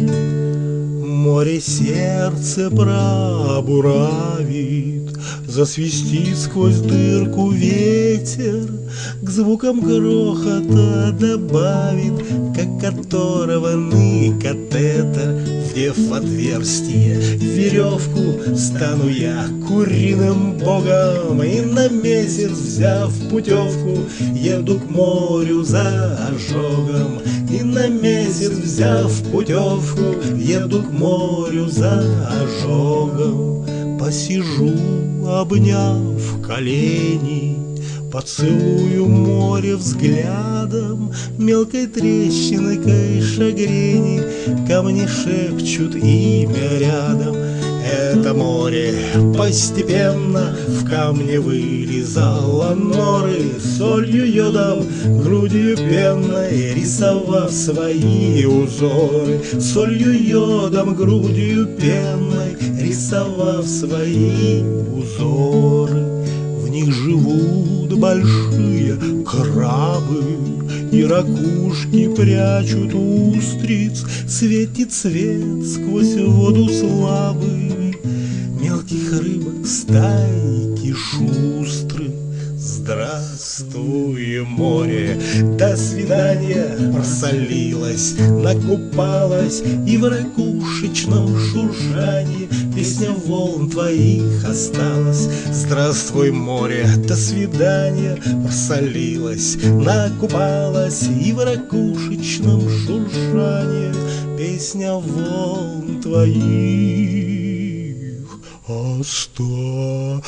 Море сердце пробуравит, Засвистит сквозь дырку ветер, К звукам грохота добавит, Как оторванный катетер, Вдев в отверстие. Веревку, Стану я куриным богом, И на месяц, взяв путевку, Еду к морю за ожогом, И на месяц, взяв путевку, Еду к морю за ожогом. Посижу, обняв колени, Поцелую море взглядом, Мелкой трещинкой шагрени Ко мне шепчут имя рядом. Море. Постепенно в камне вылезало норы Солью йодом, грудью пенной рисовав свои узоры. Солью йодом, грудью пенной рисовав свои узоры. В них живут большие крабы и ракушки прячут устриц, Светит свет сквозь стайки шустры. Здравствуй, море, до свидания. Просолилась, накупалась И в ракушечном шуршании. Песня волн твоих осталась. Здравствуй, море, до свидания. Просолилась, накупалась И в ракушечном шуршании. Песня волн твоих осталась.